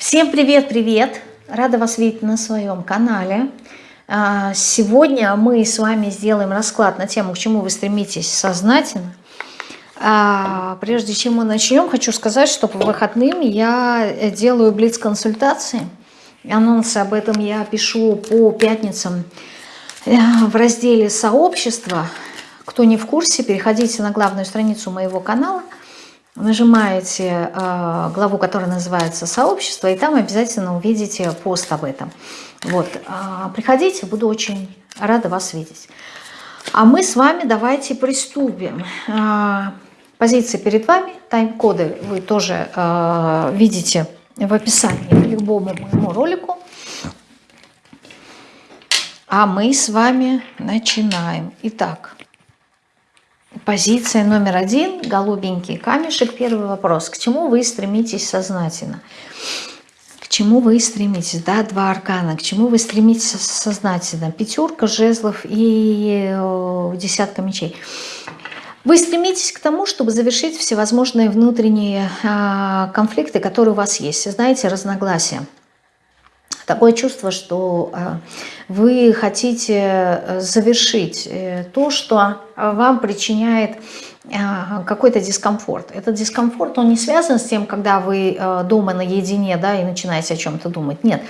Всем привет-привет! Рада вас видеть на своем канале. А, сегодня мы с вами сделаем расклад на тему, к чему вы стремитесь сознательно. А, прежде чем мы начнем, хочу сказать, что по выходным я делаю блиц-консультации. Анонсы об этом я пишу по пятницам э, в разделе «Сообщество». Кто не в курсе, переходите на главную страницу моего канала – нажимаете э, главу, которая называется «Сообщество», и там обязательно увидите пост об этом. Вот, э, приходите, буду очень рада вас видеть. А мы с вами давайте приступим. Э, позиции перед вами, тайм-коды вы тоже э, видите в описании к любому моему ролику. А мы с вами начинаем. Итак, Позиция номер один, голубенький камешек. Первый вопрос. К чему вы стремитесь сознательно? К чему вы стремитесь? Да, два аркана. К чему вы стремитесь сознательно? Пятерка жезлов и э, десятка мечей. Вы стремитесь к тому, чтобы завершить всевозможные внутренние а, конфликты, которые у вас есть. Знаете, разногласия. Такое чувство, что э, вы хотите э, завершить э, то, что вам причиняет какой-то дискомфорт. Этот дискомфорт, он не связан с тем, когда вы дома наедине да, и начинаете о чем-то думать. Нет.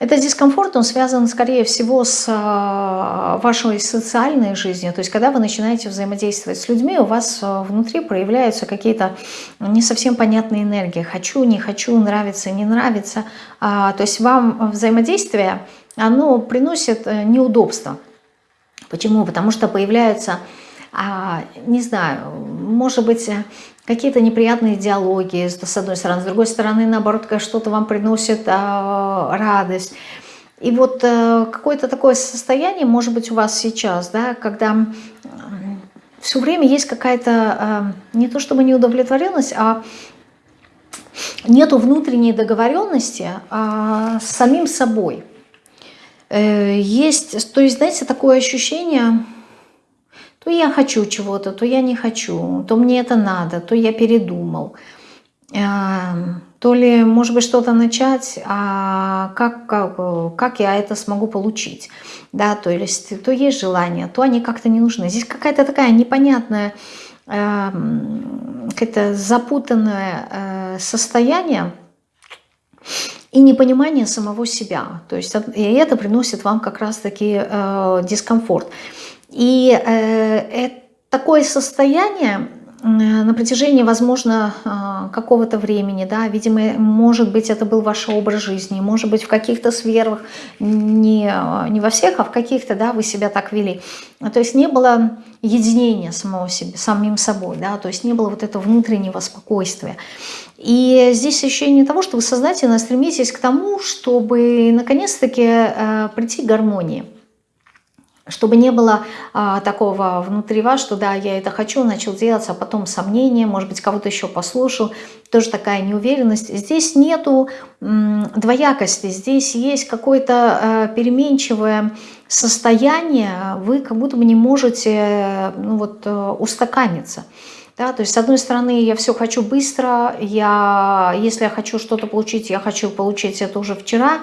Этот дискомфорт, он связан, скорее всего, с а, вашей социальной жизнью. То есть, когда вы начинаете взаимодействовать с людьми, у вас а, внутри проявляются какие-то не совсем понятные энергии. Хочу, не хочу, нравится, не нравится. А, то есть, вам взаимодействие, оно приносит э, неудобства. Почему? Потому что появляются не знаю, может быть, какие-то неприятные диалоги с одной стороны, с другой стороны, наоборот, что-то вам приносит а, радость. И вот а, какое-то такое состояние, может быть, у вас сейчас, да, когда все время есть какая-то, а, не то чтобы неудовлетворенность, а нету внутренней договоренности а, с самим собой. Э, есть, то есть, знаете, такое ощущение то я хочу чего-то, то я не хочу, то мне это надо, то я передумал. Эм, то ли, может быть, что-то начать, а как, как, как я это смогу получить. Да, то есть, то есть желание, то они как-то не нужны. Здесь какая-то такая непонятная, э, какое-то запутанное э, состояние, и непонимание самого себя. То есть и это приносит вам как раз-таки э, дискомфорт. И э, такое состояние на протяжении, возможно, э, какого-то времени, да, видимо, может быть, это был ваш образ жизни, может быть, в каких-то сферах, не, не во всех, а в каких-то, да, вы себя так вели. То есть не было единения самого себе, самим собой, да, то есть не было вот этого внутреннего спокойствия. И здесь ощущение того, что вы сознательно стремитесь к тому, чтобы наконец-таки э, прийти к гармонии чтобы не было а, такого внутри вас, что да, я это хочу, начал делать, а потом сомнения, может быть, кого-то еще послушал, тоже такая неуверенность. Здесь нету двоякости, здесь есть какое-то а, переменчивое состояние, вы как будто бы не можете ну, вот, э, устаканиться. Да, то есть, с одной стороны, я все хочу быстро, я, если я хочу что-то получить, я хочу получить это уже вчера.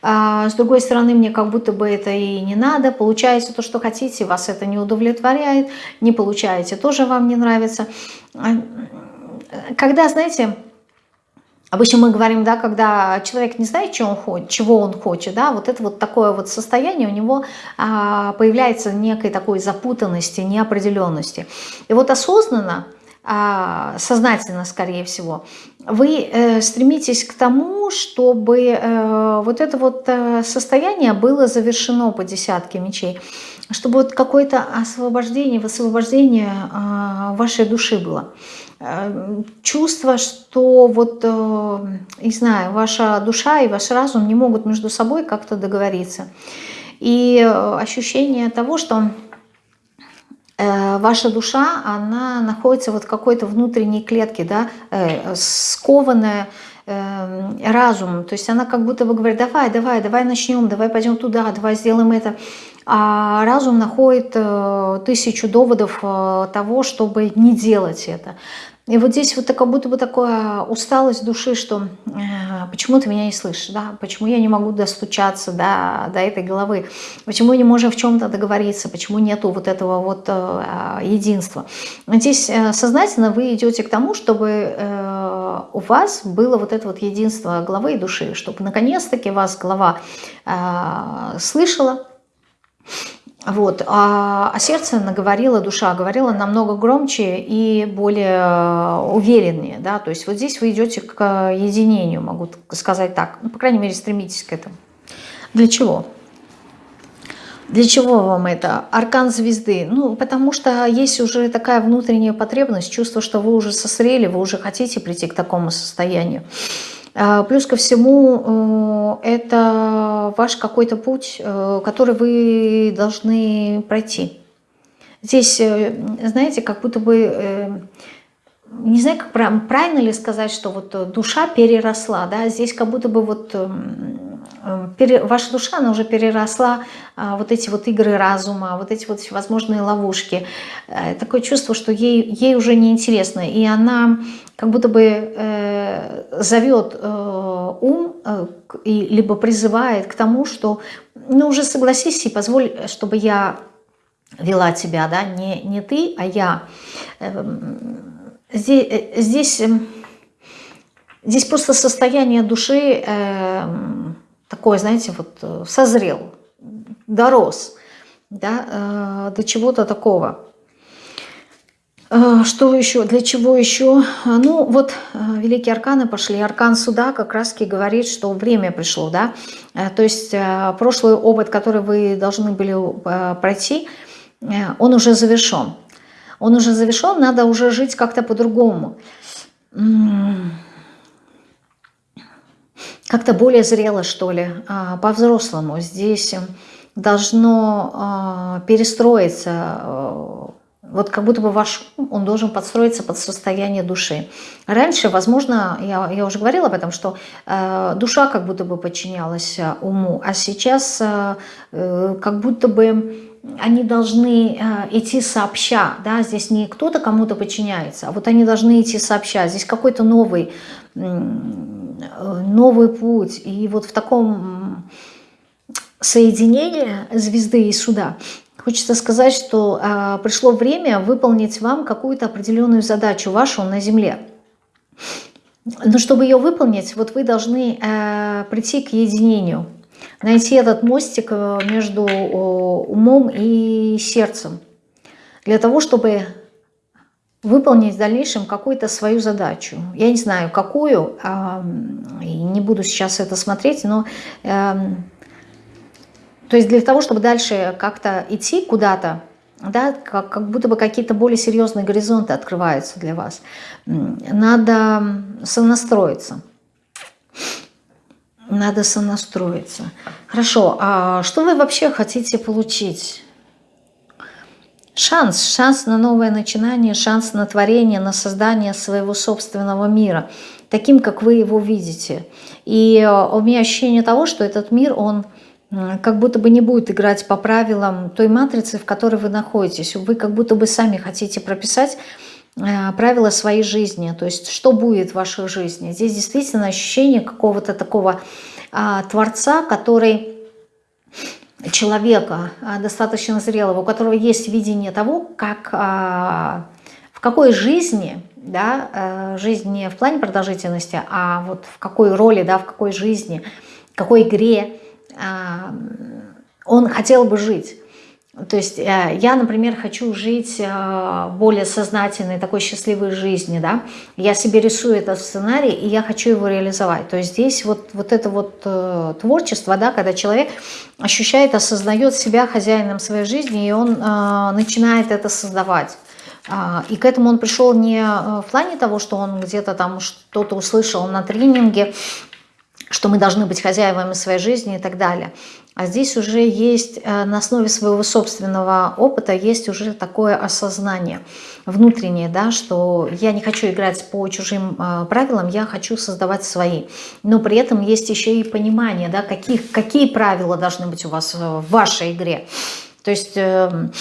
А с другой стороны, мне как будто бы это и не надо. Получаете то, что хотите, вас это не удовлетворяет. Не получаете, тоже вам не нравится. А, когда, знаете, Обычно мы говорим, да, когда человек не знает, чего он хочет, чего он хочет, да, вот это вот такое вот состояние у него а, появляется некой такой запутанности, неопределенности. И вот осознанно, сознательно, скорее всего, вы э, стремитесь к тому, чтобы э, вот это вот э, состояние было завершено по десятке мечей, чтобы вот какое-то освобождение, высвобождение э, вашей души было. Чувство, что вот, не знаю, ваша душа и ваш разум не могут между собой как-то договориться. И ощущение того, что ваша душа, она находится вот в какой-то внутренней клетке, да, скованная разумом. То есть она как будто бы говорит, давай, давай, давай начнем, давай пойдем туда, давай сделаем это. А разум находит тысячу доводов того, чтобы не делать это. И вот здесь вот как будто бы такая усталость души, что э, почему ты меня не слышишь, да, почему я не могу достучаться до, до этой головы, почему не можем в чем-то договориться, почему нету вот этого вот э, единства. Здесь э, сознательно вы идете к тому, чтобы э, у вас было вот это вот единство головы и души, чтобы наконец-таки вас голова э, слышала, вот. А, а сердце наговорило, душа говорила намного громче и более э, увереннее. Да? То есть вот здесь вы идете к единению, могу сказать так. Ну, по крайней мере, стремитесь к этому. Для чего? Для чего вам это? Аркан звезды. Ну, потому что есть уже такая внутренняя потребность, чувство, что вы уже созрели, вы уже хотите прийти к такому состоянию. А, плюс ко всему, э, это ваш какой-то путь, э, который вы должны пройти. Здесь, э, знаете, как будто бы, не знаю, как правильно ли сказать, что вот душа переросла, да, здесь как будто бы вот эм, пере, ваша душа, она уже переросла а, вот эти вот игры разума, вот эти вот возможные ловушки. Такое чувство, что ей, ей уже неинтересно, и она как будто бы э, зовет э, ум э, и либо призывает к тому, что ну уже согласись и позволь, чтобы я вела тебя, да, не, не ты, а я. Эм, здесь, э, здесь, эм, здесь просто состояние души эм, такой, знаете, вот э, созрел, дорос да, э, до чего-то такого. Э, что еще? Для чего еще? Ну, вот великие арканы пошли. Аркан суда как раз-таки говорит, что время пришло, да. То есть прошлый опыт, который вы должны были пройти, он уже завершен. Он уже завершен, надо уже жить как-то по-другому как-то более зрело, что ли, а, по-взрослому. Здесь должно а, перестроиться, а, вот как будто бы ваш ум, он должен подстроиться под состояние души. Раньше, возможно, я, я уже говорила об этом, что душа как будто бы подчинялась уму, а сейчас э, как будто бы они должны идти сообща, да, здесь не кто-то кому-то подчиняется, а вот они должны идти сообща, здесь какой-то новый Э, новый путь. И вот в таком соединении звезды и суда хочется сказать, что а, пришло время выполнить вам какую-то определенную задачу вашу на Земле. Но чтобы ее выполнить, вот вы должны э, прийти к единению, найти этот мостик э, между умом и сердцем, для того, чтобы выполнить в дальнейшем какую-то свою задачу. Я не знаю, какую, не буду сейчас это смотреть, но эм, то есть для того, чтобы дальше как-то идти куда-то, да, как, как будто бы какие-то более серьезные горизонты открываются для вас, надо сонастроиться. Надо сонастроиться. Хорошо, а что вы вообще хотите получить? Шанс, шанс на новое начинание, шанс на творение, на создание своего собственного мира, таким, как вы его видите. И э, у меня ощущение того, что этот мир, он как будто бы не будет играть по правилам той матрицы, в которой вы находитесь. Вы как будто бы сами хотите прописать э, правила своей жизни, то есть что будет в вашей жизни. Здесь действительно ощущение какого-то такого а, Творца, который человека а, достаточно зрелого, у которого есть видение того, как, а, в какой жизни, да, э, жизнь не в плане продолжительности, а вот в какой роли, да, в какой жизни, в какой игре он хотел бы жить. То есть э, я, например, хочу жить э, более сознательной, такой счастливой жизнью, да. Я себе рисую этот сценарий, и я хочу его реализовать. То есть здесь вот, вот это вот э, творчество, да, когда человек ощущает, осознает себя хозяином своей жизни, и он начинает это создавать. А, и к этому он пришел не в плане того, что он где-то там что-то услышал на тренинге, что мы должны быть хозяевами своей жизни и так далее. А здесь уже есть э, на основе своего собственного опыта есть уже такое осознание внутреннее, да, что я не хочу играть по чужим э, правилам, я хочу создавать свои. Но при этом есть еще и понимание, да, каких, какие правила должны быть у вас в вашей игре. То есть эм,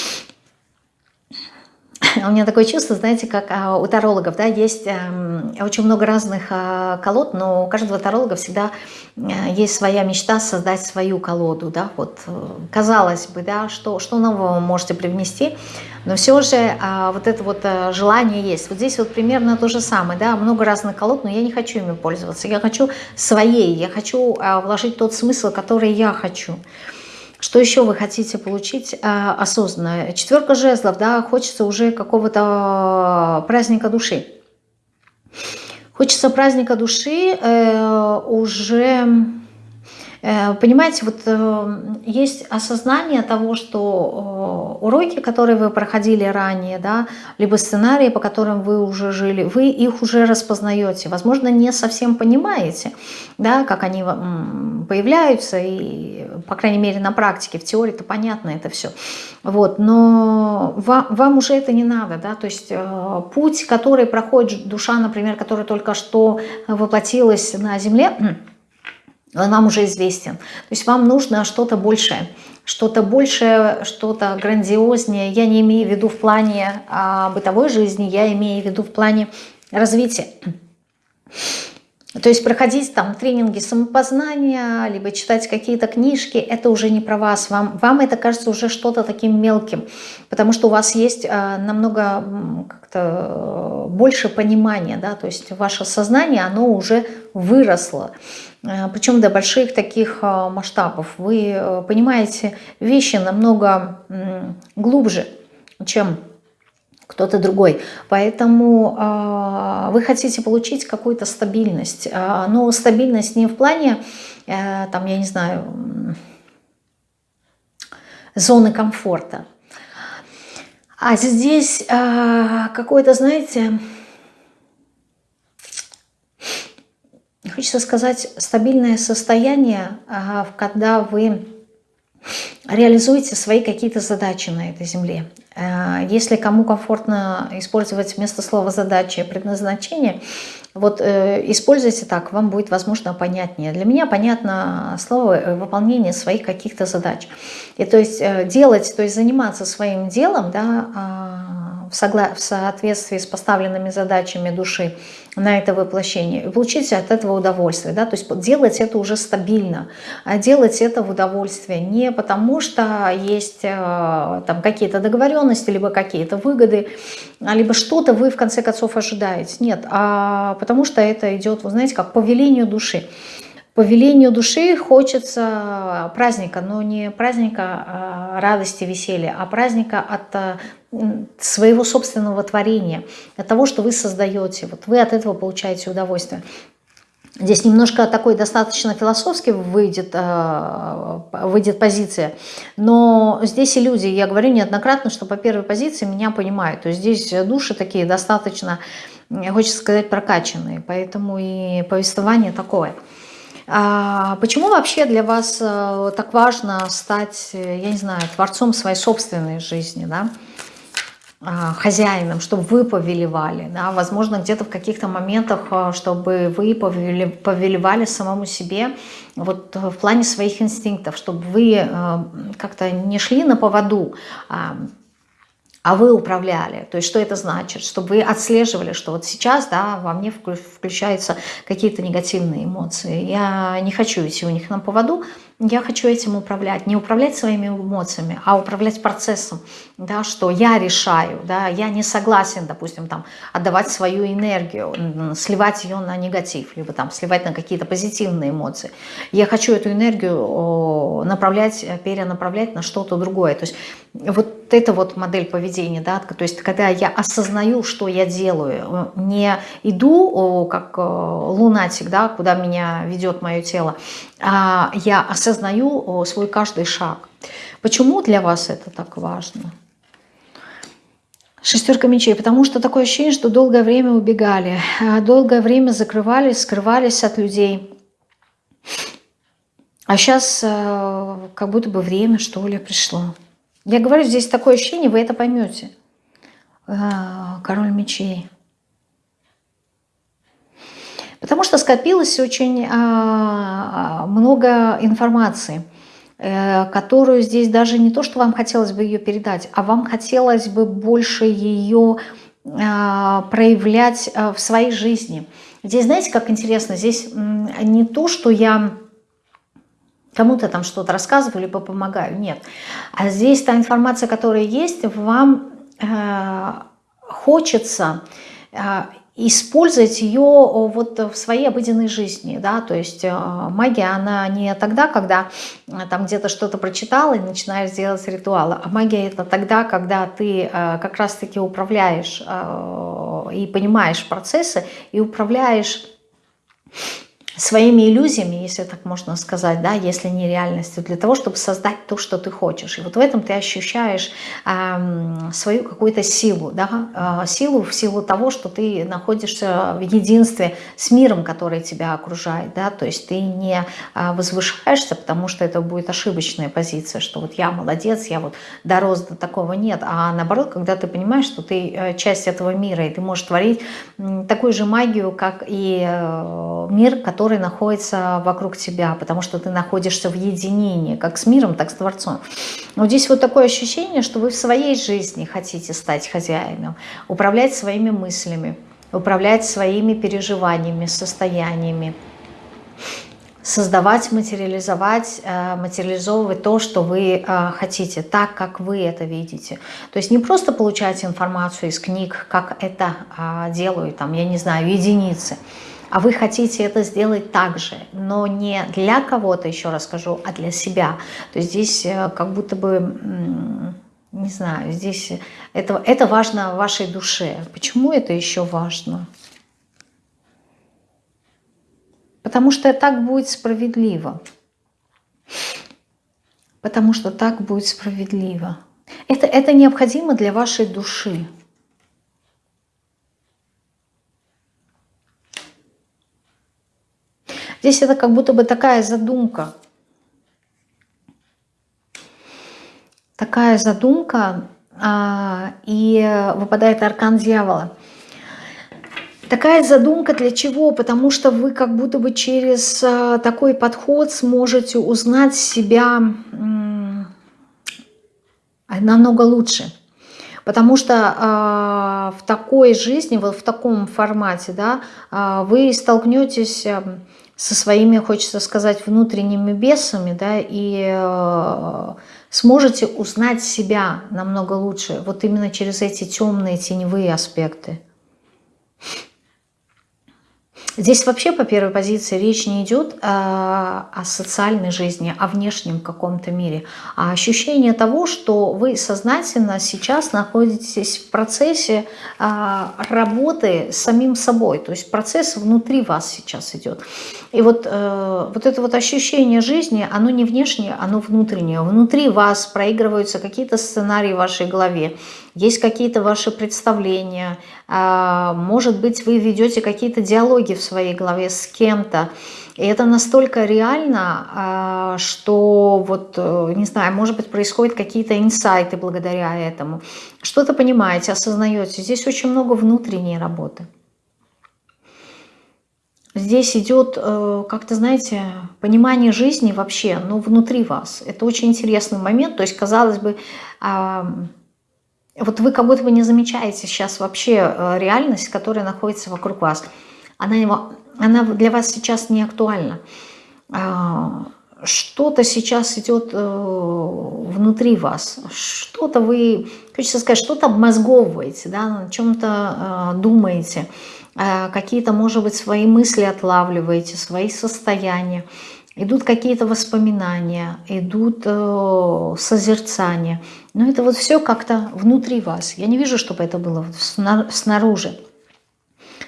у меня такое чувство, знаете, как а, у тарологов, да, есть эм, очень много разных а, колод, но у каждого таролога всегда э, есть своя мечта создать свою колоду, да, вот, э, казалось бы, да, что, что нового вы можете привнести, но все же а, вот это вот э, желание есть. Вот здесь вот примерно то же самое, да, много разных колод, но я не хочу ими пользоваться, я хочу своей, я хочу вложить тот смысл, который я хочу. Что еще вы хотите получить э, осознанно? Четверка жезлов, да, хочется уже какого-то праздника души. Хочется праздника души э, уже Э, понимаете, вот э, есть осознание того, что э, уроки, которые вы проходили ранее, да, либо сценарии, по которым вы уже жили, вы их уже распознаете. Возможно, не совсем понимаете, да, как они появляются, и, по крайней мере, на практике, в теории-то понятно это все. Вот, но вам, вам уже это не надо, да, то есть путь, который проходит душа, например, которая только что воплотилась на Земле, он вам уже известен. То есть вам нужно что-то большее, что-то большее, что-то грандиознее. Я не имею в виду в плане а, бытовой жизни, я имею в виду в плане развития. То есть проходить там тренинги самопознания, либо читать какие-то книжки, это уже не про вас. Вам, вам это кажется уже что-то таким мелким, потому что у вас есть а, намного как-то больше понимания, да, то есть ваше сознание, оно уже выросло. А, причем до больших таких а, масштабов. Вы э, понимаете вещи намного глубже, чем кто-то другой. Поэтому э, вы хотите получить какую-то стабильность. Э, но стабильность не в плане, э, там, я не знаю, зоны комфорта. А здесь э, какое-то, знаете, хочется сказать, стабильное состояние, э, когда вы реализуете свои какие-то задачи на этой земле. Э, если кому комфортно использовать вместо слова «задачи» предназначение, вот э, используйте так, вам будет, возможно, понятнее. Для меня понятно слово э, «выполнение своих каких-то задач». И то есть делать, то есть заниматься своим делом, да, а, в, согла в соответствии с поставленными задачами души на это воплощение, и получить от этого удовольствие. Да? То есть делать это уже стабильно, а делать это в удовольствие. Не потому что есть э, там какие-то договоренности, либо какие-то выгоды, а либо что-то вы в конце концов ожидаете. Нет, а потому что это идет, вы знаете, как по велению души. По велению души хочется праздника, но не праздника а, радости, веселья, а праздника от а, своего собственного творения, от того, что вы создаете. Вот вы от этого получаете удовольствие. Здесь немножко такой достаточно философски выйдет, а, выйдет позиция, но здесь и люди, я говорю неоднократно, что по первой позиции меня понимают. То есть здесь души такие достаточно, хочется сказать, прокачанные, поэтому и повествование такое – а почему вообще для вас э, так важно стать, э, я не знаю, творцом своей собственной жизни, да? А, хозяином, чтобы вы повелевали, да? возможно, где-то в каких-то моментах, э, чтобы вы повелевали самому себе вот в плане своих инстинктов, чтобы вы как-то не шли на поводу, а а вы управляли. То есть что это значит? Чтобы вы отслеживали, что вот сейчас да, во мне включаются какие-то негативные эмоции. Я не хочу идти у них на поводу, я хочу этим управлять. Не управлять своими эмоциями, а управлять процессом, да, что я решаю, да, я не согласен, допустим, там, отдавать свою энергию, сливать ее на негатив, либо там сливать на какие-то позитивные эмоции. Я хочу эту энергию направлять, перенаправлять на что-то другое. То есть вот это вот модель поведения, да, то есть когда я осознаю, что я делаю, не иду как э, лунатик, да, куда меня ведет мое тело, а я осознаю свой каждый шаг. Почему для вас это так важно? Шестерка мечей, потому что такое ощущение, что долгое время убегали, а долгое время закрывались, скрывались от людей. А сейчас э, как будто бы время, что ли, пришло. Я говорю, здесь такое ощущение, вы это поймете. А, король мечей. Потому что скопилось очень а, много информации. э, которую здесь даже не то, что вам хотелось бы ее передать, а вам хотелось бы больше ее а, проявлять а, в своей жизни. Здесь, знаете, как интересно, здесь не то, что я кому-то там что-то рассказываю, либо помогаю, нет. А здесь та информация, которая есть, вам э, хочется использовать ее вот в своей обыденной жизни, да, то есть э, магия, она не тогда, когда э, там где-то что-то прочитал и начинаешь делать ритуалы, а магия это тогда, когда ты э, как раз-таки управляешь и понимаешь процессы и управляешь своими иллюзиями, если так можно сказать, да, если не реальностью, для того, чтобы создать то, что ты хочешь. И вот в этом ты ощущаешь э, свою какую-то силу, да, э, силу в силу того, что ты находишься в единстве с миром, который тебя окружает, да, то есть ты не э, возвышаешься, потому что это будет ошибочная позиция, что вот я молодец, я вот дорос до такого, нет, а наоборот, когда ты понимаешь, что ты э, часть этого мира, и ты можешь творить такую же магию, как и э, мир, который который находится вокруг тебя, потому что ты находишься в единении, как с миром, так с Творцом. Но здесь вот такое ощущение, что вы в своей жизни хотите стать хозяином, управлять своими мыслями, управлять своими переживаниями, состояниями, создавать, материализовать, э, материализовывать то, что вы э, хотите, так, как вы это видите. То есть не просто получать информацию из книг, как это а, делают, там, я не знаю, единицы, а вы хотите это сделать так же, но не для кого-то, еще раз скажу, а для себя. То здесь э, как будто бы, не знаю, здесь это, это важно вашей душе. Почему это еще важно? Потому что так будет справедливо. Потому что так будет справедливо. Это, это необходимо для вашей души. Здесь это как будто бы такая задумка. Такая задумка, а, и выпадает аркан дьявола. Такая задумка для чего? Потому что вы как будто бы через а, такой подход сможете узнать себя намного лучше. Потому что э, в такой жизни, вот в таком формате, да, э, вы столкнетесь со своими, хочется сказать, внутренними бесами, да, и э, сможете узнать себя намного лучше, вот именно через эти темные теневые аспекты. Здесь вообще по первой позиции речь не идет о, о социальной жизни, о внешнем каком-то мире, а ощущение того, что вы сознательно сейчас находитесь в процессе а, работы с самим собой, то есть процесс внутри вас сейчас идет. И вот, э, вот это вот ощущение жизни, оно не внешнее, оно внутреннее. Внутри вас проигрываются какие-то сценарии в вашей голове, есть какие-то ваши представления, а, может быть, вы ведете какие-то диалоги в своей голове с кем-то, и это настолько реально, а, что вот, э, не знаю, может быть, происходят какие-то инсайты благодаря этому. Что-то понимаете, осознаете. Здесь очень много внутренней работы. Здесь идет, э, как-то, знаете, понимание жизни вообще, но внутри вас. Это очень интересный момент. То есть, казалось бы, вот вы как будто бы не замечаете сейчас вообще э, реальность, которая находится вокруг вас. Она, она для вас сейчас не актуальна. А, что-то сейчас идет э, внутри вас, что-то вы, хочется сказать, что-то обмозговываете, да, над чем-то э, думаете, какие-то, может быть, свои мысли отлавливаете, свои состояния. Идут какие-то воспоминания, идут э, созерцания. Но это вот все как-то внутри вас. Я не вижу, чтобы это было снаружи.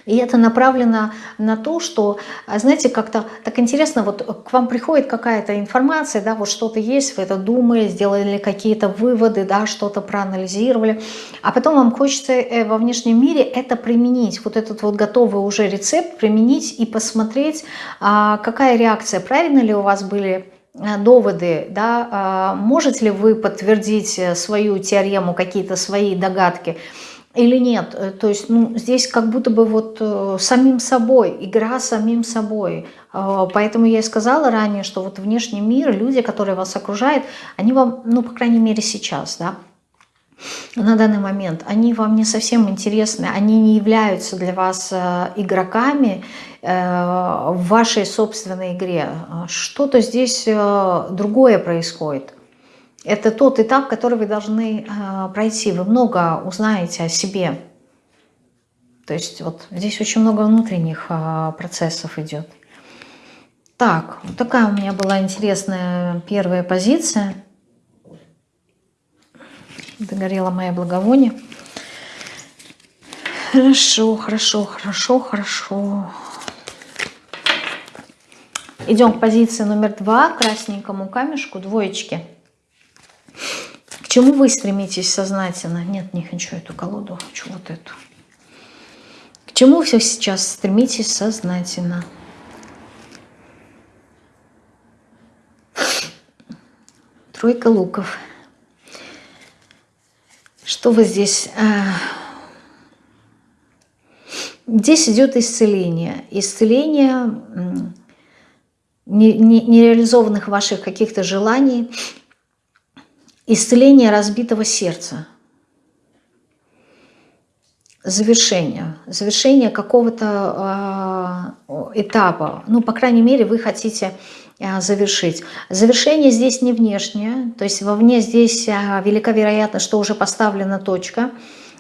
И это направлено на то, что, а, знаете, как-то так интересно, вот к вам приходит какая-то информация, да, вот что-то есть, вы это думали, сделали какие-то выводы, да, что-то проанализировали, а потом вам хочется э, во внешнем мире это применить, вот этот вот готовый уже рецепт применить и посмотреть, а, какая реакция, правильно ли у вас были э, доводы, да, а, можете ли вы подтвердить э, свою теорему, какие-то свои догадки, или нет. Э, то есть ну, здесь как будто бы вот э, самим собой, игра самим собой. Э, поэтому я и сказала ранее, что вот внешний мир, люди, которые вас окружают, они вам, ну, по крайней мере сейчас, да, на данный момент, они вам не совсем интересны, они не являются для вас игроками в вашей собственной игре. Что-то здесь другое происходит. Это тот этап, который вы должны э, пройти. Вы много узнаете о себе. То есть вот здесь очень много внутренних э, процессов идет. Так, вот такая у меня была интересная первая позиция. Догорела моя благовоние. Хорошо, хорошо, хорошо, хорошо. Идем к позиции номер два, красненькому камешку, двоечки чему вы стремитесь сознательно? Нет, не хочу эту колоду, хочу вот эту. К чему все сейчас стремитесь сознательно? Тройка луков. Что вы здесь... А, здесь идет исцеление. Исцеление нереализованных ваших каких-то желаний, исцеление разбитого сердца, завершение, завершение какого-то э, этапа. Ну, по крайней мере, вы хотите э, завершить. Завершение здесь не внешнее, то есть вовне здесь э, велика вероятность, что уже поставлена точка,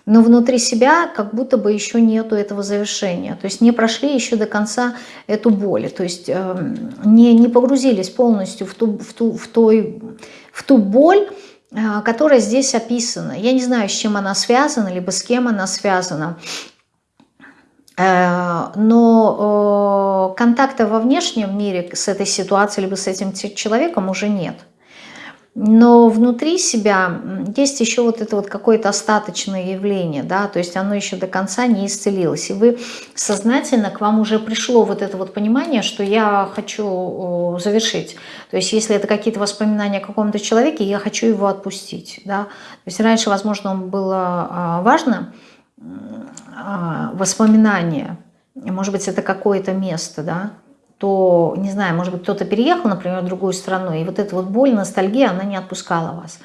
но внутри себя как будто бы еще нету этого завершения. То есть не прошли еще до конца эту боль, то есть э, не, не погрузились полностью в ту, в, ту, в, той, в ту боль, а, которая здесь описана. Я не знаю, с чем она связана, либо с кем она связана. Э, но контакта во внешнем мире с этой ситуацией, либо с этим человеком уже нет но внутри себя есть еще вот это вот какое-то остаточное явление, да, то есть оно еще до конца не исцелилось. И вы сознательно, к вам уже пришло вот это вот понимание, что я хочу завершить. То есть если это какие-то воспоминания о каком-то человеке, я хочу его отпустить, да. То есть раньше, возможно, было а, важно а, воспоминание, может быть, это какое-то место, да, то, не знаю, может быть, кто-то переехал, например, в другую страну, и вот эта вот боль, ностальгия, она не отпускала вас.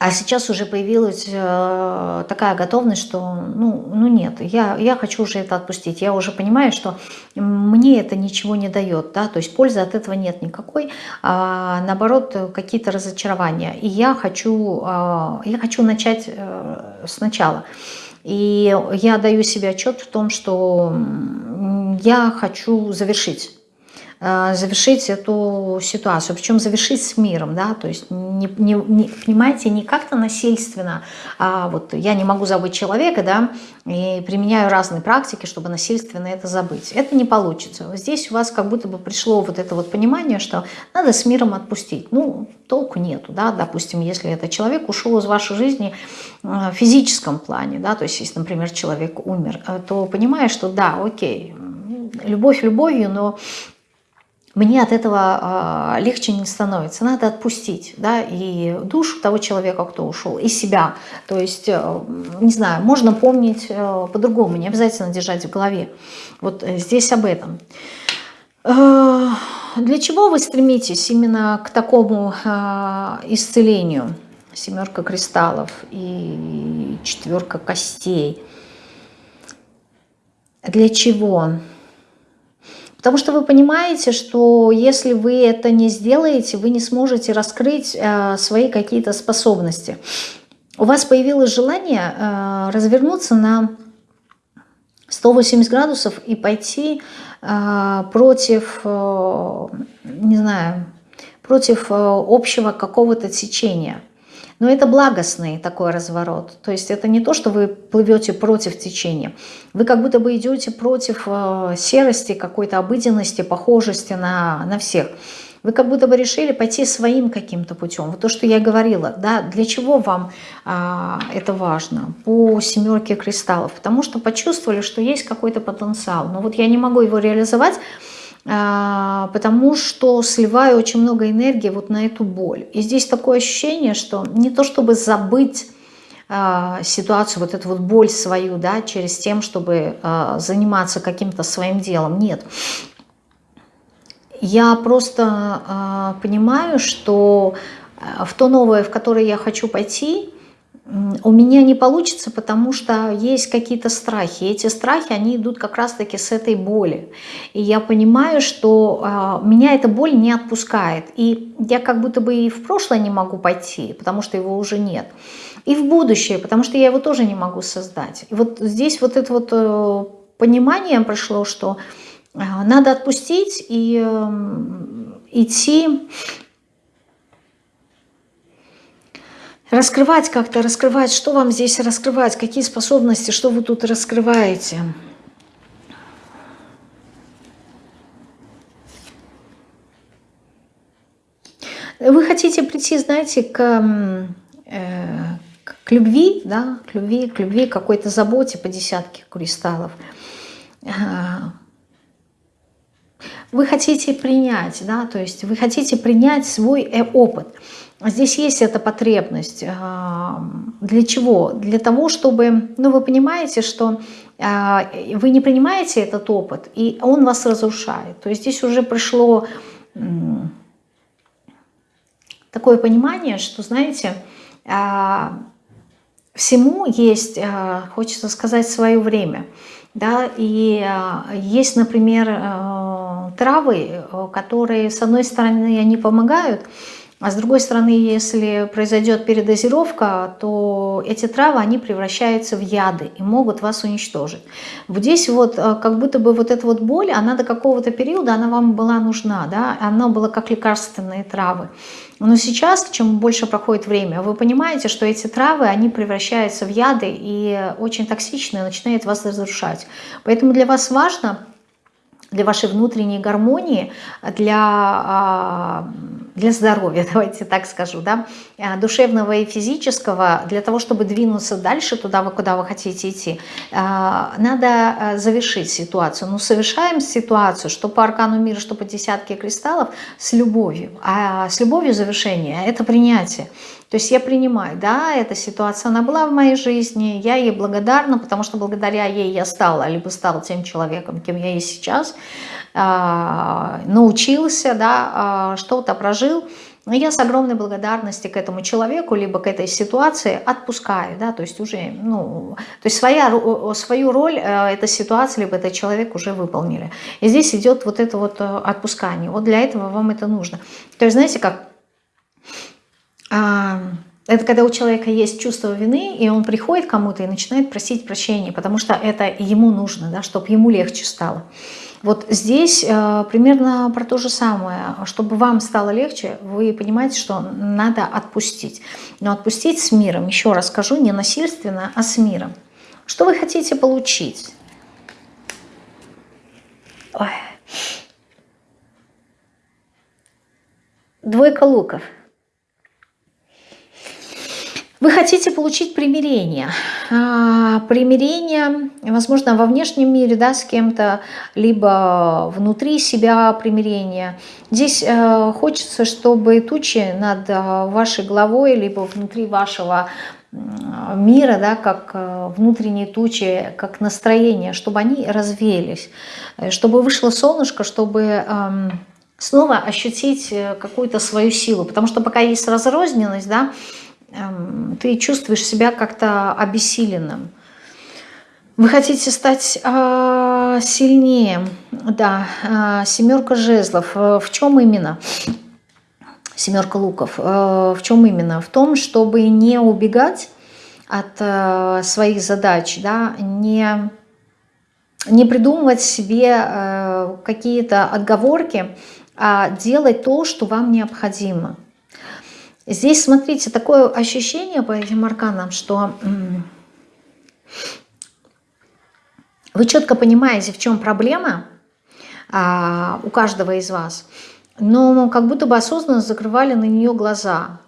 А сейчас уже появилась э, такая готовность, что ну, ну нет, я, я хочу уже это отпустить. Я уже понимаю, что мне это ничего не дает, да, то есть пользы от этого нет никакой, а наоборот какие-то разочарования. И я хочу, э, я хочу начать э, сначала. И я даю себе отчет в том, что я хочу завершить завершить эту ситуацию, причем завершить с миром, да, то есть, не, не, не, понимаете, не как-то насильственно, а вот я не могу забыть человека, да, и применяю разные практики, чтобы насильственно это забыть. Это не получится. Здесь у вас как будто бы пришло вот это вот понимание, что надо с миром отпустить. Ну, толку нету, да, допустим, если этот человек ушел из вашей жизни э, в физическом плане, да, то есть, если, например, человек умер, э, то понимаешь, что да, окей, любовь любовью, но мне от этого э, легче не становится. Надо отпустить, да, и душу того человека, кто ушел, и себя. То есть, э, не знаю, можно помнить э, по-другому, не обязательно держать в голове. Вот э, здесь об этом. Для чего вы стремитесь именно к такому э, исцелению? Семерка кристаллов и четверка костей. Для чего? Потому что вы понимаете, что если вы это не сделаете, вы не сможете раскрыть э, свои какие-то способности. У вас появилось желание э, развернуться на 180 градусов и пойти э, против, не знаю, против общего какого-то течения. Но это благостный такой разворот. То есть это не то, что вы плывете против течения. Вы как будто бы идете против э, серости, какой-то обыденности, похожести на, на всех. Вы как будто бы решили пойти своим каким-то путем. Вот то, что я говорила, да, для чего вам а, это важно по семерке кристаллов? Потому что почувствовали, что есть какой-то потенциал. Но вот я не могу его реализовать, потому что сливаю очень много энергии вот на эту боль. И здесь такое ощущение, что не то чтобы забыть э, ситуацию, вот эту вот боль свою, да, через тем, чтобы э, заниматься каким-то своим делом. Нет. Я просто понимаю, что в то новое, в которое я хочу пойти, у меня не получится, потому что есть какие-то страхи. И эти страхи, они идут как раз-таки с этой боли. И я понимаю, что э, меня эта боль не отпускает. И я как будто бы и в прошлое не могу пойти, потому что его уже нет. И в будущее, потому что я его тоже не могу создать. И вот здесь вот это вот э, понимание прошло, что э, надо отпустить и э, идти Раскрывать как-то, раскрывать, что вам здесь раскрывать, какие способности, что вы тут раскрываете. Вы хотите прийти, знаете, к, э, к любви, да, к любви, к любви, к какой-то заботе по десятке кристаллов. Вы хотите принять, да, то есть вы хотите принять свой э, опыт. Здесь есть эта потребность. А, для чего? Для того, чтобы, ну вы понимаете, что а, вы не принимаете этот опыт, и он вас разрушает. То есть здесь уже пришло такое понимание, что, знаете, а, всему есть, хочется сказать, свое время. Да, и есть, например, травы, которые, с одной стороны, они помогают, а с другой стороны, если произойдет передозировка, то эти травы, они превращаются в яды и могут вас уничтожить. Вот здесь вот э, как будто бы вот эта вот боль, она до какого-то периода, она вам была нужна, да, она была как лекарственные травы. Но сейчас, чем больше проходит время, вы понимаете, что эти травы, они превращаются в яды и очень токсичные, начинают вас разрушать. Поэтому для вас важно для вашей внутренней гармонии, для, а, для здоровья, давайте так скажу, да, а, душевного и физического, для того, чтобы двинуться дальше туда, куда вы хотите идти, а, надо завершить ситуацию. Ну, совершаем ситуацию, что по аркану мира, что по десятке кристаллов, с любовью. А с любовью завершение – это принятие. То есть я принимаю, да, эта ситуация, она была в моей жизни, я ей благодарна, потому что благодаря ей я стала, либо стал тем человеком, кем я есть сейчас, а, научился, да, а, что-то прожил, но я с огромной благодарностью к этому человеку, либо к этой ситуации отпускаю, да, то есть уже, ну, то есть своя, свою роль э, эта ситуация, либо этот человек уже выполнили. И здесь идет вот это вот э, отпускание. Вот для этого вам это нужно. То есть, знаете, как это когда у человека есть чувство вины, и он приходит кому-то и начинает просить прощения, потому что это ему нужно, да, чтобы ему легче стало. Вот здесь э, примерно про то же самое. Чтобы вам стало легче, вы понимаете, что надо отпустить. Но отпустить с миром, еще раз скажу, не насильственно, а с миром. Что вы хотите получить? Ой. Двойка луков – вы хотите получить примирение. А, примирение, возможно, во внешнем мире да, с кем-то, либо внутри себя примирение. Здесь э, хочется, чтобы тучи над э, вашей головой, либо внутри вашего мира, да, как э, внутренние тучи, как настроение, чтобы они развеялись, чтобы вышло солнышко, чтобы эм, снова ощутить какую-то свою силу. Потому что пока есть разрозненность, да, ты чувствуешь себя как-то обессиленным. Вы хотите стать э, сильнее, да, э, семерка жезлов. Э, в чем именно? Семерка луков. Э, в чем именно? В том, чтобы не убегать от э, своих задач, да, не, не придумывать себе э, какие-то отговорки, а делать то, что вам необходимо. Здесь, смотрите, такое ощущение по этим арканам, что вы четко понимаете, в чем проблема а, у каждого из вас, но как будто бы осознанно закрывали на нее глаза.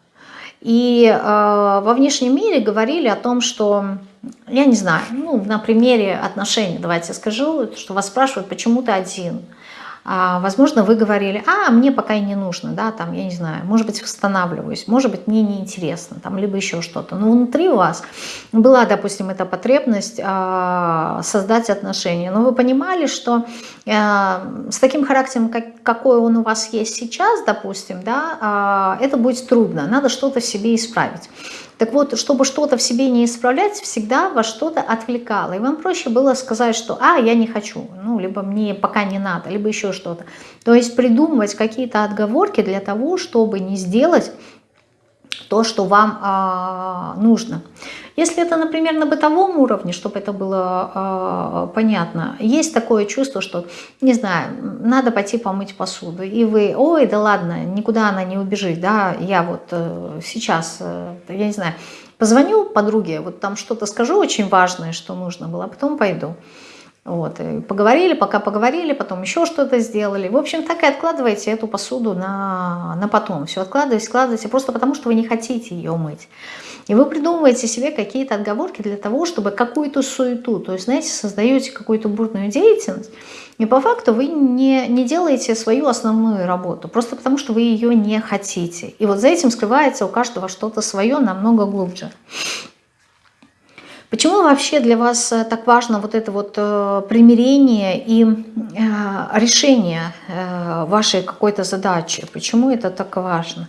И э, во внешнем мире говорили о том, что, я не знаю, ну, на примере отношений, давайте скажу, что вас спрашивают, почему ты один. А, возможно, вы говорили, а, мне пока и не нужно, да, там, я не знаю, может быть, восстанавливаюсь, может быть, мне неинтересно, там, либо еще что-то. Но внутри у вас была, допустим, эта потребность а, создать отношения, но вы понимали, что а, с таким характером, как, какой он у вас есть сейчас, допустим, да, а, это будет трудно, надо что-то себе исправить. Так вот, чтобы что-то в себе не исправлять, всегда вас что-то отвлекало. И вам проще было сказать, что «а, я не хочу», ну, либо «мне пока не надо», либо еще что-то. То есть придумывать какие-то отговорки для того, чтобы не сделать то, что вам а, нужно. Если это, например, на бытовом уровне, чтобы это было а, понятно, есть такое чувство, что, не знаю, надо пойти помыть посуду, и вы, ой, да ладно, никуда она не убежит, да, я вот э, сейчас, э, я не знаю, позвоню подруге, вот там что-то скажу очень важное, что нужно было, а потом пойду. Вот, и поговорили, пока поговорили, потом еще что-то сделали. В общем, так и откладываете эту посуду на, на потом. Все откладываете, складываете, просто потому что вы не хотите ее мыть. И вы придумываете себе какие-то отговорки для того, чтобы какую-то суету, то есть, знаете, создаете какую-то бурную деятельность, и по факту вы не, не делаете свою основную работу, просто потому что вы ее не хотите. И вот за этим скрывается у каждого что-то свое намного глубже. Почему вообще для вас э, так важно вот это вот э, примирение и э, решение вашей какой-то задачи? Почему это так важно?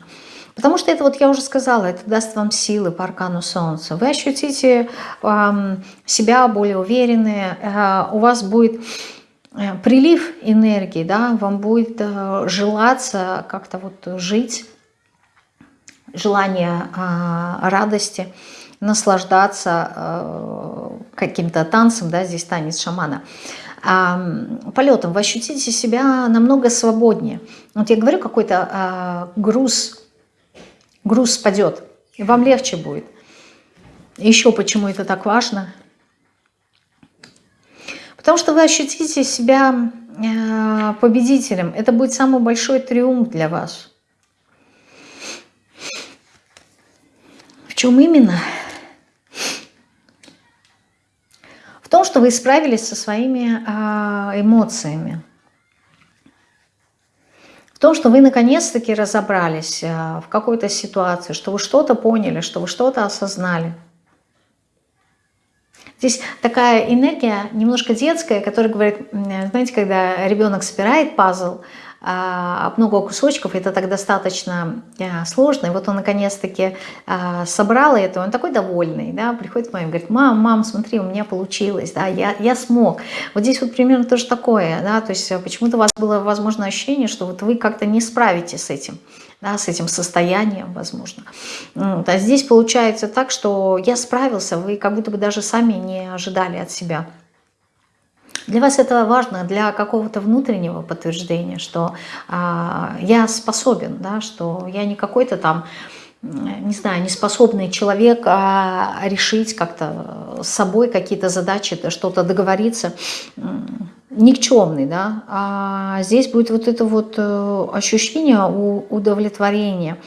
Потому что это, вот я уже сказала, это даст вам силы по аркану Солнца. Вы ощутите себя более уверенные, у вас будет прилив энергии, да, вам будет желаться как-то вот жить, желание радости – наслаждаться э, каким-то танцем, да, здесь танец шамана, полетом, вы ощутите себя намного свободнее. Вот я говорю, какой-то а, груз, груз спадет, и вам легче будет. Еще почему это так важно? Потому что вы ощутите себя э, победителем. Это будет самый большой триумф для вас. В чем именно? Том, что вы справились со своими а, эмоциями. В том, что вы наконец-таки разобрались а, в какой-то ситуации, что вы что-то поняли, что вы что-то осознали. Здесь такая энергия немножко детская, которая говорит, знаете, когда ребенок собирает пазл, много кусочков, это так достаточно а, сложно. И вот он наконец-таки а, собрал это, он такой довольный, да, приходит к маме, говорит, мам, мам, смотри, у меня получилось, да, я, я смог. Вот здесь вот примерно тоже такое, да, то есть почему-то у вас было, возможно, ощущение, что вот вы как-то не справитесь с этим, да, с этим состоянием, возможно. Вот, а здесь получается так, что я справился, вы как будто бы даже сами не ожидали от себя. Для вас это важно для какого-то внутреннего подтверждения, что а, я способен, да, что я не какой-то там, не знаю, неспособный человек а решить как-то с собой какие-то задачи, что-то договориться, никчемный, да, а здесь будет вот это вот э, ощущение удовлетворения,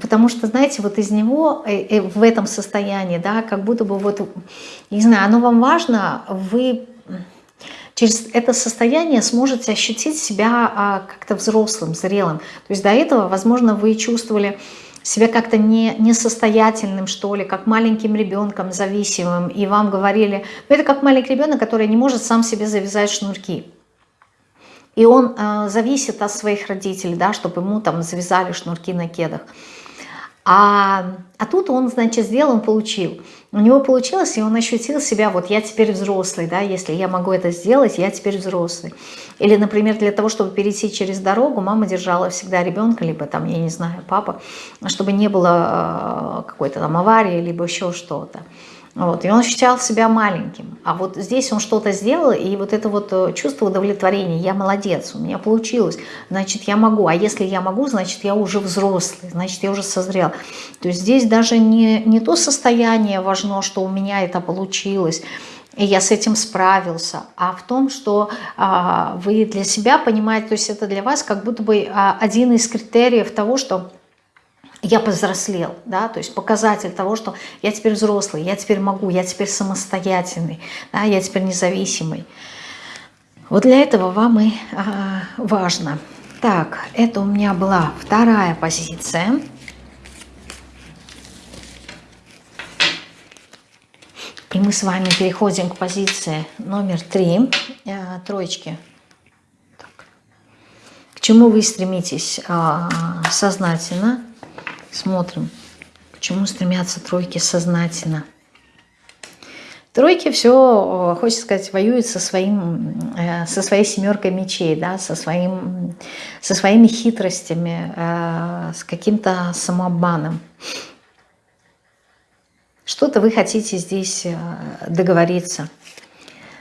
Потому что, знаете, вот из него, э, э, в этом состоянии, да, как будто бы вот, не знаю, оно вам важно, вы через это состояние сможете ощутить себя а, как-то взрослым, зрелым. То есть до этого, возможно, вы чувствовали себя как-то не, несостоятельным, что ли, как маленьким ребенком, зависимым, и вам говорили, ну это как маленький ребенок, который не может сам себе завязать шнурки. И он э, зависит от своих родителей, да, чтобы ему там завязали шнурки на кедах. А, а тут он, значит, сделал, он получил. У него получилось, и он ощутил себя, вот я теперь взрослый, да, если я могу это сделать, я теперь взрослый. Или, например, для того, чтобы перейти через дорогу, мама держала всегда ребенка, либо там, я не знаю, папа, чтобы не было э, какой-то там аварии, либо еще что-то. Вот, и он ощущал себя маленьким. А вот здесь он что-то сделал, и вот это вот э, чувство удовлетворения, я молодец, у меня получилось, значит, я могу. А если я могу, значит, я уже взрослый, значит, я уже созрел. То есть здесь даже не, не то состояние важно, что у меня это получилось, и я с этим справился, а в том, что а, вы для себя понимаете, то есть это для вас как будто бы а, один из критериев того, что я повзрослел, да, то есть показатель того, что я теперь взрослый, я теперь могу, я теперь самостоятельный, да, я теперь независимый. Вот для этого вам и а, важно. Так, это у меня была вторая позиция. И мы с вами переходим к позиции номер три, э, троечки. Так. К чему вы стремитесь э, сознательно? Смотрим, к чему стремятся тройки сознательно. Тройки все, хочется сказать, воюют со, своим, э, со своей семеркой мечей, да, со, своим, со своими хитростями, э, с каким-то самообманом. Что-то вы хотите здесь э, договориться,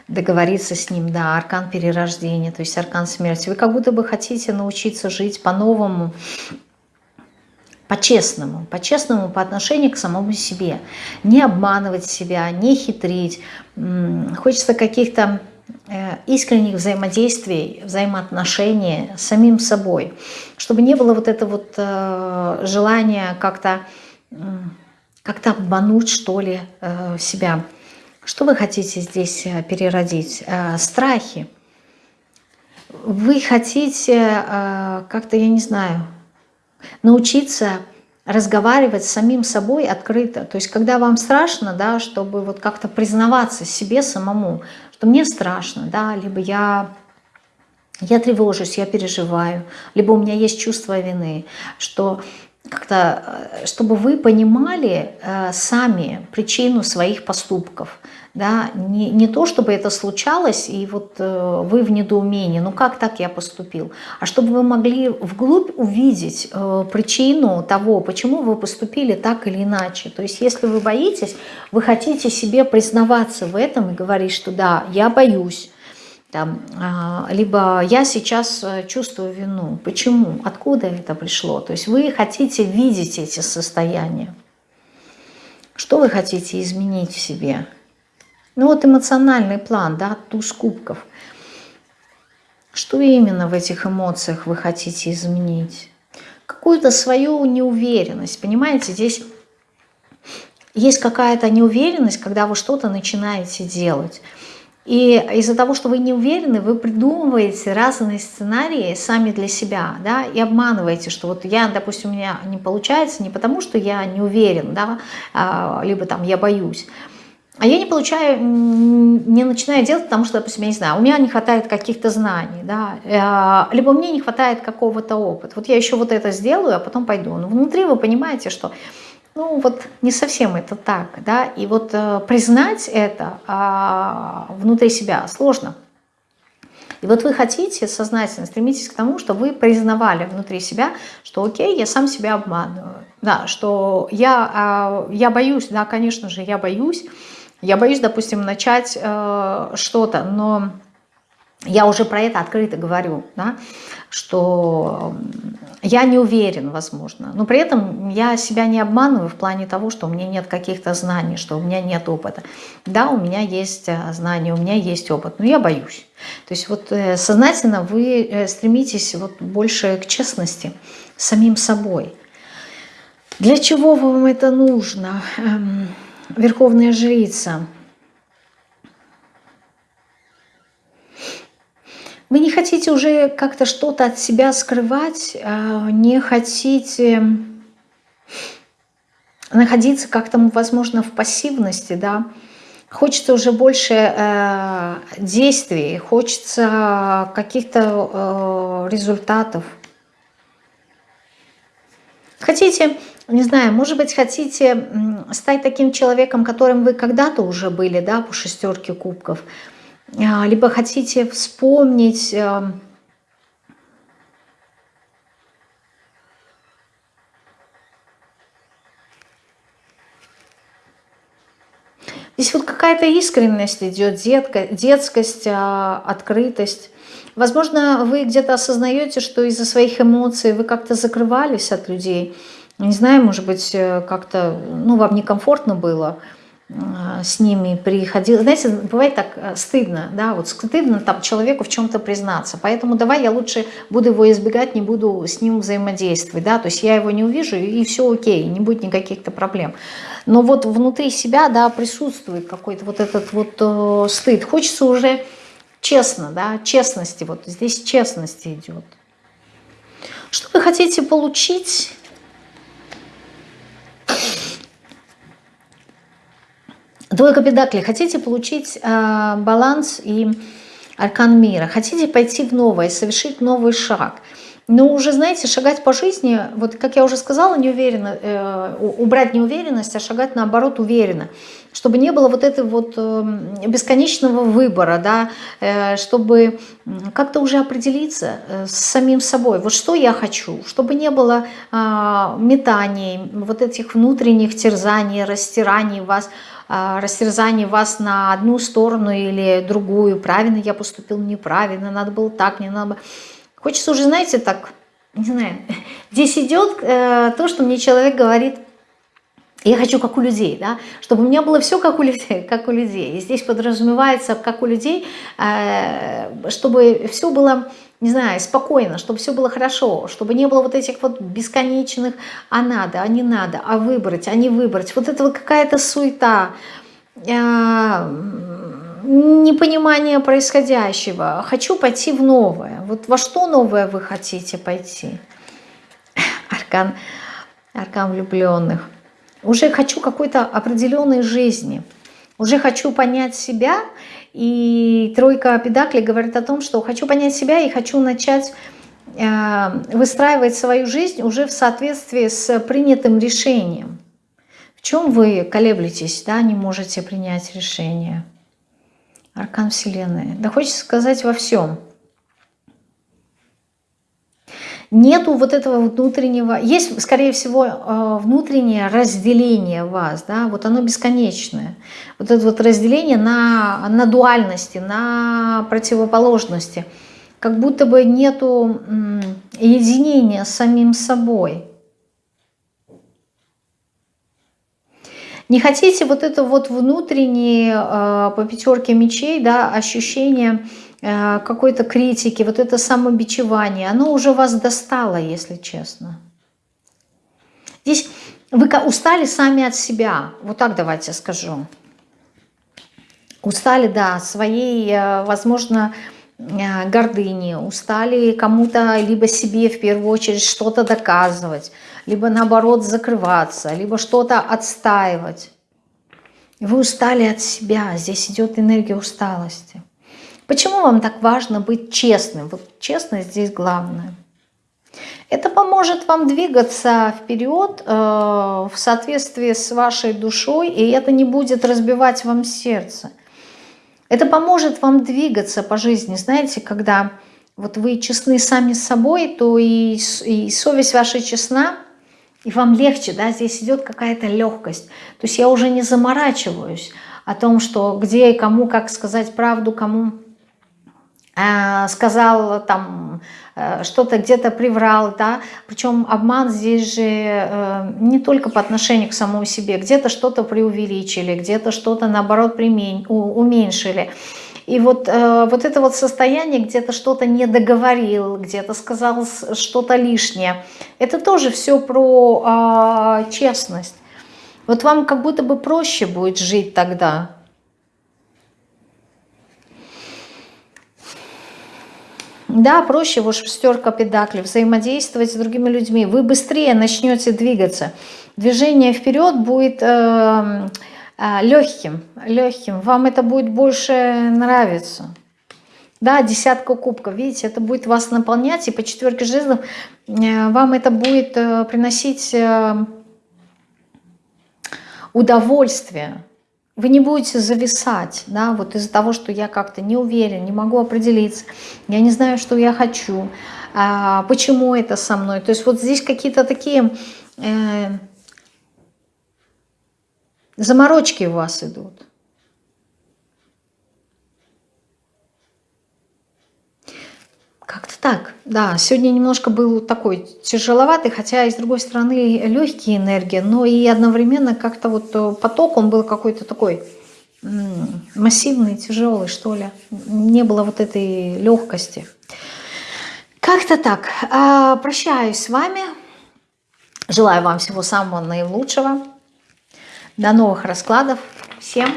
договориться с ним, да, аркан перерождения, то есть аркан смерти. Вы как будто бы хотите научиться жить по-новому, по-честному, по-честному по отношению к самому себе. Не обманывать себя, не хитрить. Хочется каких-то э, искренних взаимодействий, взаимоотношений с самим собой, чтобы не было вот это вот э, желание как-то как-то обмануть, что ли, э, себя. Что вы хотите здесь переродить? Страхи. Вы хотите как-то, я не знаю, научиться разговаривать с самим собой открыто. То есть, когда вам страшно, да, чтобы вот как-то признаваться себе самому, что мне страшно, да, либо я, я тревожусь, я переживаю, либо у меня есть чувство вины, что как-то, э, чтобы вы понимали э, сами причину своих поступков. Да? Не, не то, чтобы это случалось, и вот э, вы в недоумении, ну как так я поступил, а чтобы вы могли вглубь увидеть э, причину того, почему вы поступили так или иначе. То есть если вы боитесь, вы хотите себе признаваться в этом и говорить, что да, я боюсь, там, а, либо я сейчас э, чувствую вину. Почему? Откуда это пришло? То есть вы хотите видеть эти состояния. Что вы хотите изменить в себе? Ну вот эмоциональный план, да, туз кубков. Что именно в этих эмоциях вы хотите изменить? Какую-то свою неуверенность, понимаете? Здесь есть какая-то неуверенность, когда вы что-то начинаете делать. И из-за того, что вы не уверены, вы придумываете разные сценарии сами для себя, да, и обманываете, что вот я, допустим, у меня не получается не потому, что я не уверен, да, а, либо там я боюсь, а я не получаю, не начинаю делать, потому что, допустим, я не знаю, у меня не хватает каких-то знаний, да, э, либо мне не хватает какого-то опыта. Вот я еще вот это сделаю, а потом пойду. Но внутри вы понимаете, что ну вот не совсем это так, да, и вот э, признать это э, внутри себя сложно. И вот вы хотите сознательно, стремитесь к тому, что вы признавали внутри себя, что окей, я сам себя обманываю, да, что я, э, я боюсь, да, конечно же, я боюсь, я боюсь, допустим, начать э, что-то, но я уже про это открыто говорю, да, что я не уверен, возможно, но при этом я себя не обманываю в плане того, что у меня нет каких-то знаний, что у меня нет опыта. Да, у меня есть э, знания, у меня есть опыт, но я боюсь. То есть вот э, сознательно вы э, стремитесь вот больше к честности самим собой. Для чего вам это нужно? Верховная жрица – Вы не хотите уже как-то что-то от себя скрывать, а, не хотите находиться как-то, возможно, в пассивности, да, хочется уже больше э, действий, хочется каких-то э, результатов. Хотите, не знаю, может быть, хотите стать таким человеком, которым вы когда-то уже были, да, по шестерке кубков, а, либо хотите вспомнить э, Здесь вот какая-то искренность идет, детка, детскость, а, открытость. Возможно, вы где-то осознаете, что из-за своих эмоций вы как-то закрывались от людей. Не знаю, может быть, э, как-то ну, вам некомфортно было. А, с ними приходил. Знаете, бывает так э, стыдно, да, вот стыдно там человеку в чем-то признаться. Поэтому давай я лучше буду его избегать, не буду с ним взаимодействовать, да, то есть я его не увижу и все окей, не будет никаких-то проблем. Но вот внутри себя, да, присутствует какой-то вот этот вот э, стыд. Хочется уже честно, да, честности, вот здесь честности идет. Что вы хотите получить? Двойка педаклей. Хотите получить э, баланс и аркан мира. Хотите пойти в новое, совершить новый шаг. Но уже, знаете, шагать по жизни, вот как я уже сказала, не уверенно, э, убрать неуверенность, а шагать наоборот уверенно. Чтобы не было вот этого вот э, бесконечного выбора, да, э, чтобы как-то уже определиться э, с самим собой. Вот что я хочу, чтобы не было э, метаний, вот этих внутренних терзаний, растираний вас, э, растерзаний вас на одну сторону или другую. Правильно я поступил, неправильно, надо было так, не надо было Хочется уже, знаете, так, не знаю, здесь идет э, то, что мне человек говорит, я хочу как у людей, да, чтобы у меня было все как у людей, как у людей. И здесь подразумевается, как у людей, э, чтобы все было, не знаю, спокойно, чтобы все было хорошо, чтобы не было вот этих вот бесконечных «а надо», «а не надо», «а выбрать», «а не выбрать». Вот это вот какая-то суета, э, непонимание происходящего. Хочу пойти в новое. Вот во что новое вы хотите пойти? Аркан, аркан влюбленных. Уже хочу какой-то определенной жизни. Уже хочу понять себя. И тройка педаклей говорит о том, что хочу понять себя и хочу начать э, выстраивать свою жизнь уже в соответствии с принятым решением. В чем вы колеблетесь, да, не можете принять решение? Аркан Вселенной. Да хочется сказать во всем. Нету вот этого внутреннего... Есть, скорее всего, э, внутреннее разделение вас, да, вот оно бесконечное. Вот это вот разделение на, на дуальности, на противоположности. Как будто бы нету единения с самим собой. Не хотите вот это вот внутреннее э, по пятерке мечей, да, ощущение э, какой-то критики, вот это самобичевание, оно уже вас достало, если честно. Здесь вы устали сами от себя, вот так давайте скажу. Устали, да, своей, э, возможно, гордыни, устали кому-то, либо себе в первую очередь что-то доказывать, либо наоборот закрываться, либо что-то отстаивать. Вы устали от себя, здесь идет энергия усталости. Почему вам так важно быть честным? Вот честность здесь главное. Это поможет вам двигаться вперед э, в соответствии с вашей душой, и это не будет разбивать вам сердце. Это поможет вам двигаться по жизни. Знаете, когда вот вы честны сами с собой, то и, и совесть ваша честна, и вам легче, да, здесь идет какая-то легкость. То есть я уже не заморачиваюсь о том, что где и кому, как сказать правду, кому э, сказал там что-то где-то приврал, да, причем обман здесь же э, не только по отношению к самому себе, где-то что-то преувеличили, где-то что-то наоборот уменьшили. И вот, э, вот это вот состояние, где-то что-то не договорил, где-то сказал что-то лишнее, это тоже все про э, честность. Вот вам как будто бы проще будет жить тогда. Да, проще, вот шестерка педаклей, взаимодействовать с другими людьми. Вы быстрее начнете двигаться. Движение вперед будет... Э, а, легким, легким. Вам это будет больше нравиться. Да, десятка кубков, видите, это будет вас наполнять, и по четверке жезлов э, вам это будет э, приносить э, удовольствие. Вы не будете зависать, да, вот из-за того, что я как-то не уверен, не могу определиться, я не знаю, что я хочу, а, почему это со мной. То есть вот здесь какие-то такие Заморочки у вас идут. Так, да. Сегодня немножко был такой тяжеловатый, хотя и с другой стороны легкие энергии, но и одновременно как-то вот э, поток, он был какой-то такой массивный, тяжелый, что ли. Не было вот этой легкости. Как-то так. А, прощаюсь с вами. Желаю вам всего самого наилучшего. До новых раскладов. Всем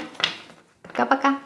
пока-пока.